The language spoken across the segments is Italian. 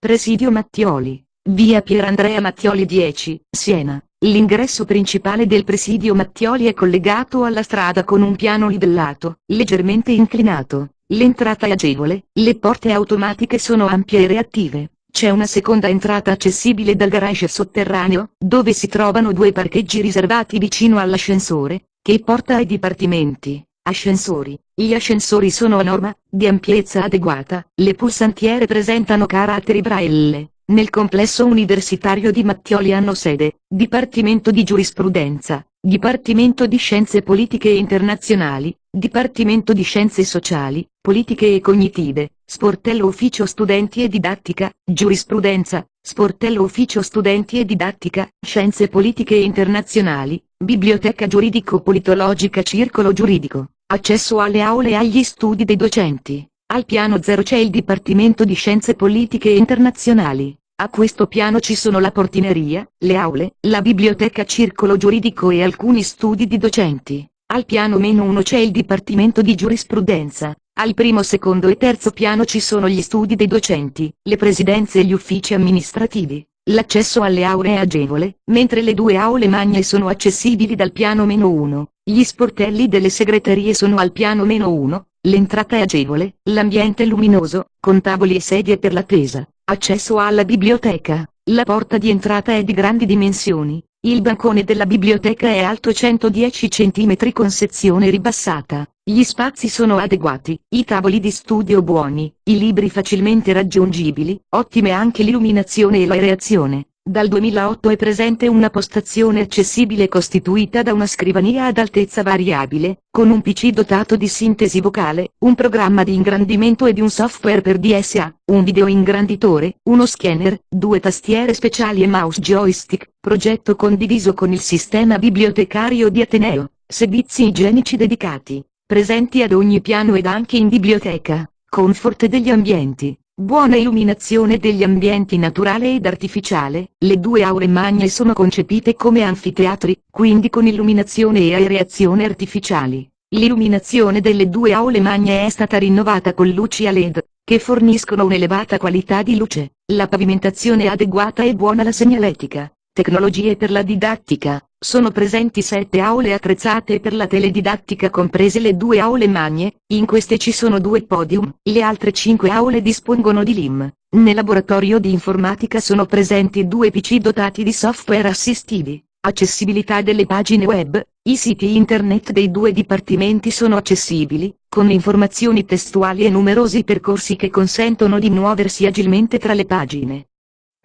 Presidio Mattioli, via Pierandrea Mattioli 10, Siena. L'ingresso principale del presidio Mattioli è collegato alla strada con un piano livellato, leggermente inclinato. L'entrata è agevole, le porte automatiche sono ampie e reattive. C'è una seconda entrata accessibile dal garage sotterraneo, dove si trovano due parcheggi riservati vicino all'ascensore, che porta ai dipartimenti. Ascensori. Gli ascensori sono a norma, di ampiezza adeguata, le pulsantiere presentano caratteri braille. Nel complesso universitario di Mattioli hanno sede, Dipartimento di Giurisprudenza, Dipartimento di Scienze Politiche Internazionali, Dipartimento di Scienze Sociali, Politiche e Cognitive, Sportello Ufficio Studenti e Didattica, Giurisprudenza, Sportello Ufficio Studenti e Didattica, Scienze Politiche Internazionali, Biblioteca Giuridico-Politologica Circolo Giuridico, accesso alle aule e agli studi dei docenti. Al piano 0 c'è il Dipartimento di Scienze Politiche Internazionali. A questo piano ci sono la portineria, le aule, la biblioteca circolo giuridico e alcuni studi di docenti. Al piano meno 1 c'è il Dipartimento di Giurisprudenza. Al primo, secondo e terzo piano ci sono gli studi dei docenti, le presidenze e gli uffici amministrativi. L'accesso alle aule è agevole, mentre le due aule magne sono accessibili dal piano meno 1. Gli sportelli delle segreterie sono al piano meno 1, L'entrata è agevole, l'ambiente luminoso, con tavoli e sedie per l'attesa. Accesso alla biblioteca. La porta di entrata è di grandi dimensioni. Il bancone della biblioteca è alto 110 cm con sezione ribassata. Gli spazi sono adeguati, i tavoli di studio buoni, i libri facilmente raggiungibili, ottime anche l'illuminazione e l'aereazione. Dal 2008 è presente una postazione accessibile costituita da una scrivania ad altezza variabile, con un PC dotato di sintesi vocale, un programma di ingrandimento e di un software per DSA, un video ingranditore, uno scanner, due tastiere speciali e mouse joystick, progetto condiviso con il sistema bibliotecario di Ateneo, servizi igienici dedicati, presenti ad ogni piano ed anche in biblioteca, comfort degli ambienti, Buona illuminazione degli ambienti naturale ed artificiale, le due aule magne sono concepite come anfiteatri, quindi con illuminazione e aereazione artificiali. L'illuminazione delle due aule magne è stata rinnovata con luci a LED, che forniscono un'elevata qualità di luce, la pavimentazione è adeguata e buona la segnaletica. Tecnologie per la didattica. Sono presenti sette aule attrezzate per la teledidattica comprese le due aule magne, in queste ci sono due podium, le altre cinque aule dispongono di LIM. Nel laboratorio di informatica sono presenti due PC dotati di software assistivi. Accessibilità delle pagine web, i siti internet dei due dipartimenti sono accessibili, con informazioni testuali e numerosi percorsi che consentono di muoversi agilmente tra le pagine.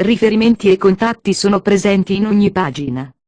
Riferimenti e contatti sono presenti in ogni pagina.